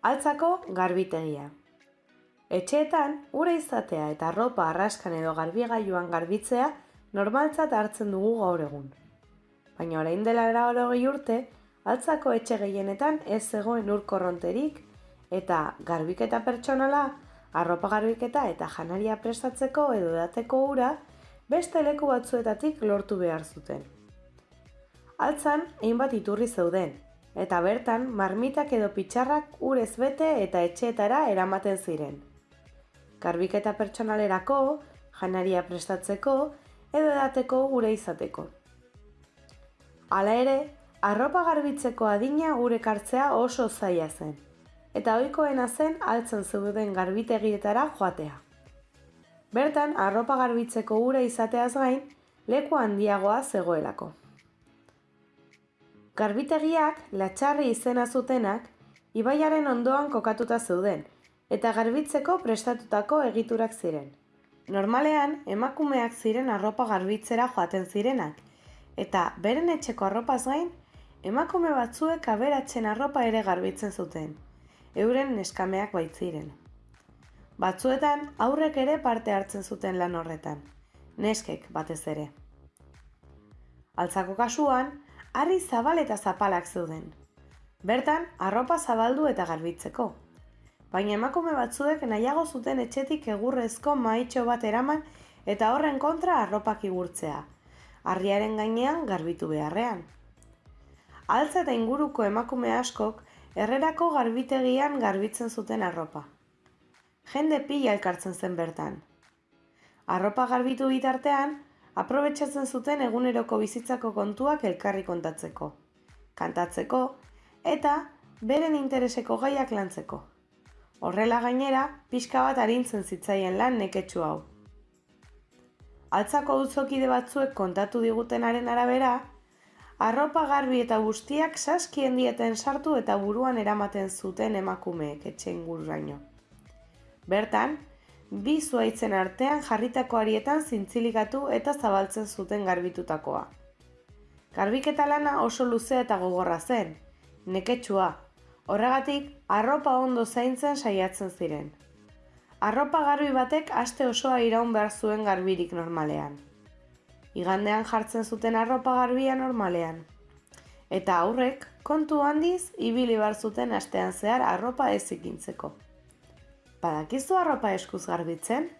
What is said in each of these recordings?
Altzako garbitegia. Etxeetan, ura izatea eta arropa arraskan edo garbigailuan garbitzea normaltzat hartzen dugu gaur egun. Baina orain dela eragorogei urte, altzako etxe gehienetan ez zegoen ur korronterik eta garbiketa pertsonala, arropa garbiketa eta janaria prestatzeko edo dateko ura beste leku batzuetatik lortu behar zuten. Altzan, hainbat iturri zeuden, eta bertan marmitak edo pitxarrak urez bete eta etxeetara eramaten ziren. Garbiketa pertsonalerako, janaria prestatzeko edo edateko gure izateko. Hala ere, arropa garbitzeko adina gure kartzea oso zaila zen, eta ohikoena zen altzen zeuden garbitegietara joatea. Bertan, arropa garbitzeko gure izateaz gain, leku handiagoa zegoelako. Garbitegiak latxarri izena zutenak ibaiaren ondoan kokatuta zeuden eta garbitzeko prestatutako egiturak ziren. Normalean emakumeak ziren arropa garbitzera joaten zirenak eta beren etxeko arropaz gain emakume batzuek aberatzen arropa ere garbitzen zuten. Euren neskameak baitziren. Batzuetan aurrek ere parte hartzen zuten lan horretan. Neskek batez ere. Altzako kasuan, harri zabal eta zapalak zeuden. Bertan, arropa zabaldu eta garbitzeko. Baina emakume batzuek nahiago zuten etxetik egurrezko maitxo bat eraman eta horren kontra arropak igurtzea. Harriaren gainean garbitu beharrean. Altza eta inguruko emakume askok errerako garbitegian garbitzen zuten arropa. Jende pila elkartzen zen bertan. Arropa garbitu bitartean, aprobetsatzen zuten eguneroko bizitzako kontuak elkarri kontatzeko, kantatzeko eta beren intereseko gaiak lantzeko. Horrela gainera, pixka bat arintzen zitzaien lan neketsu hau. Altzako dutzokide batzuek kontatu digutenaren arabera, arropa garbi eta guztiak saskien dieten sartu eta buruan eramaten zuten emakumeek etxen gurraino. Bertan, bi zuaitzen artean jarritako arietan zintzilikatu eta zabaltzen zuten garbitutakoa. Garbiketa lana oso luzea eta gogorra zen, neketsua, horregatik arropa ondo zaintzen saiatzen ziren. Arropa garbi batek aste osoa iraun behar zuen garbirik normalean. Igandean jartzen zuten arropa garbia normalean. Eta aurrek, kontu handiz, ibili bar zuten astean zehar arropa ez ikintzeko. Badakizu arropa eskuz garbitzen?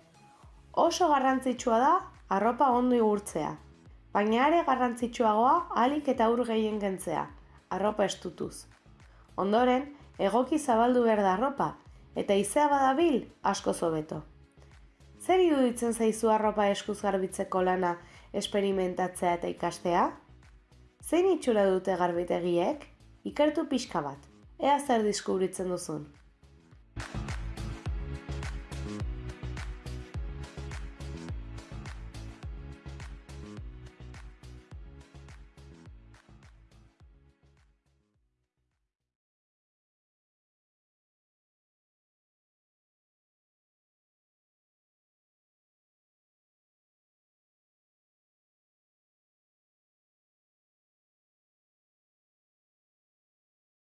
Oso garrantzitsua da arropa ondo igurtzea. Baina are garrantzitsuagoa alik eta ur gehien gentzea, arropa estutuz. Ondoren, egoki zabaldu behar da arropa, eta izea badabil asko zobeto. Zer iruditzen zaizu arropa eskuz garbitzeko lana esperimentatzea eta ikastea? Zein itxura dute garbitegiek? Ikertu pixka bat, ea zer diskubritzen duzun.